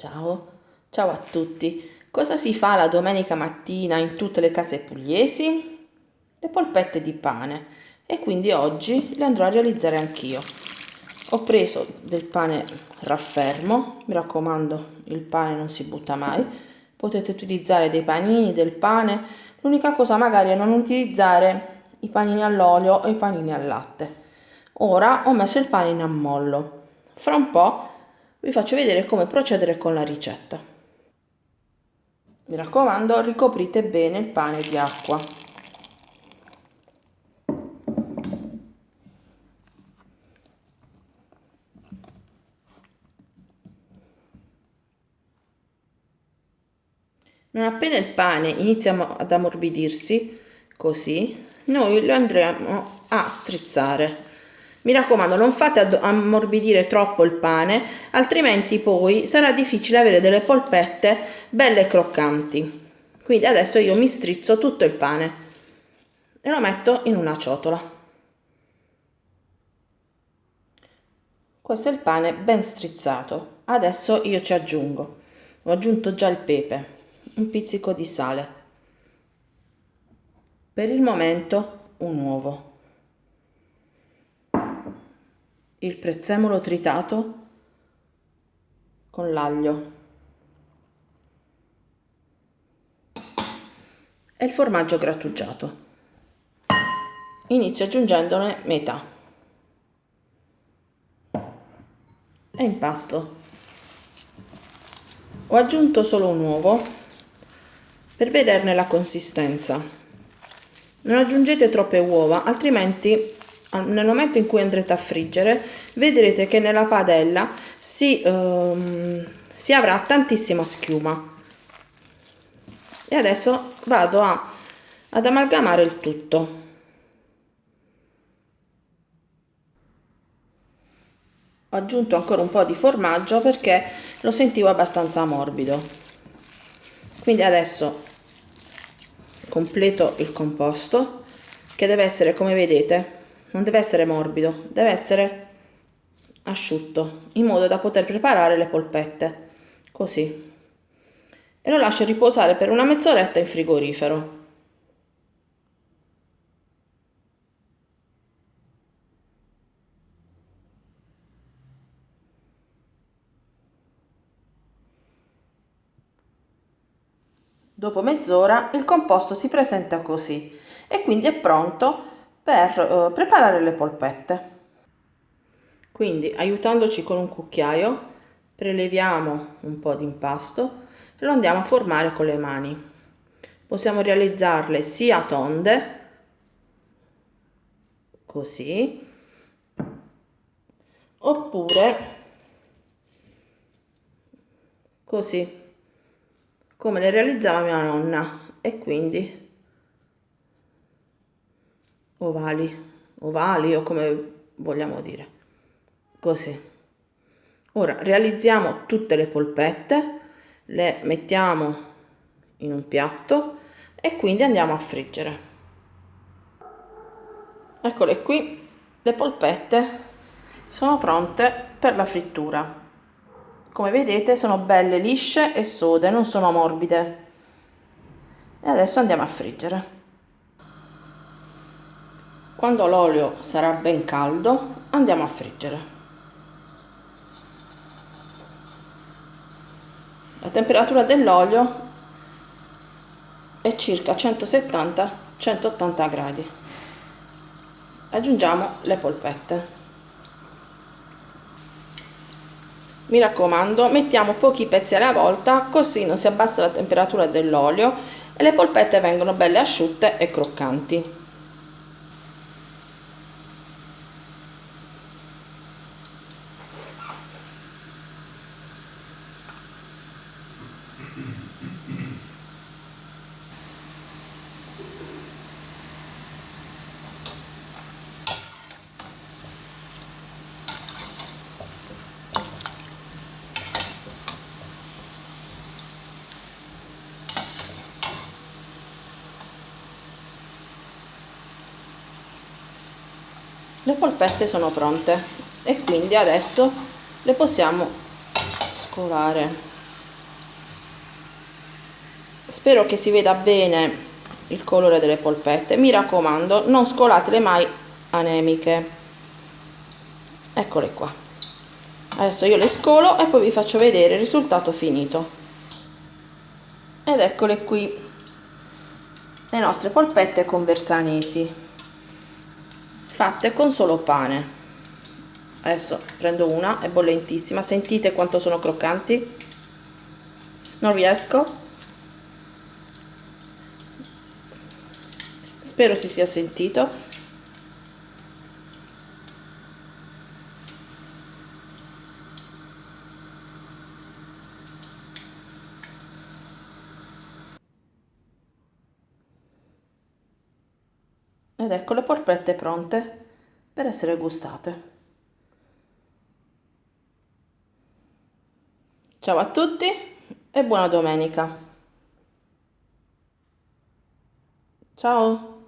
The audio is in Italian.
Ciao, ciao a tutti. Cosa si fa la domenica mattina in tutte le case pugliesi? Le polpette di pane e quindi oggi le andrò a realizzare anch'io. Ho preso del pane raffermo, mi raccomando il pane non si butta mai, potete utilizzare dei panini, del pane, l'unica cosa magari è non utilizzare i panini all'olio o i panini al latte. Ora ho messo il pane in ammollo, fra un po' vi faccio vedere come procedere con la ricetta. Mi raccomando, ricoprite bene il pane di acqua. Non appena il pane inizia ad ammorbidirsi, così, noi lo andremo a strizzare mi raccomando non fate ammorbidire troppo il pane altrimenti poi sarà difficile avere delle polpette belle croccanti. Quindi adesso io mi strizzo tutto il pane e lo metto in una ciotola. Questo è il pane ben strizzato. Adesso io ci aggiungo. Ho aggiunto già il pepe un pizzico di sale. Per il momento un uovo il prezzemolo tritato con l'aglio e il formaggio grattugiato. Inizio aggiungendone metà e impasto. Ho aggiunto solo un uovo per vederne la consistenza. Non aggiungete troppe uova, altrimenti nel momento in cui andrete a friggere vedrete che nella padella si, um, si avrà tantissima schiuma. E adesso vado a, ad amalgamare il tutto. Ho aggiunto ancora un po' di formaggio perché lo sentivo abbastanza morbido. Quindi adesso completo il composto che deve essere come vedete non deve essere morbido, deve essere asciutto, in modo da poter preparare le polpette, così. E lo lascio riposare per una mezz'oretta in frigorifero. Dopo mezz'ora il composto si presenta così e quindi è pronto per uh, preparare le polpette. Quindi aiutandoci con un cucchiaio preleviamo un po' di impasto e lo andiamo a formare con le mani. Possiamo realizzarle sia tonde, così, oppure così, come le realizzava mia nonna e quindi ovali, ovali o come vogliamo dire. Così. Ora realizziamo tutte le polpette, le mettiamo in un piatto e quindi andiamo a friggere. Eccole qui, le polpette sono pronte per la frittura. Come vedete sono belle lisce e sode, non sono morbide. E adesso andiamo a friggere. Quando l'olio sarà ben caldo andiamo a friggere. La temperatura dell'olio è circa 170-180 gradi. Aggiungiamo le polpette. Mi raccomando, mettiamo pochi pezzi alla volta così non si abbassa la temperatura dell'olio e le polpette vengono belle asciutte e croccanti. Le polpette sono pronte e quindi adesso le possiamo scolare. Spero che si veda bene il colore delle polpette. Mi raccomando non scolatele mai anemiche. Eccole qua. Adesso io le scolo e poi vi faccio vedere il risultato finito. Ed eccole qui le nostre polpette conversanesi fatte con solo pane. Adesso prendo una è bollentissima. Sentite quanto sono croccanti. Non riesco. Spero si sia sentito ed ecco le polpette pronte per essere gustate. Ciao a tutti e buona domenica. Ciao!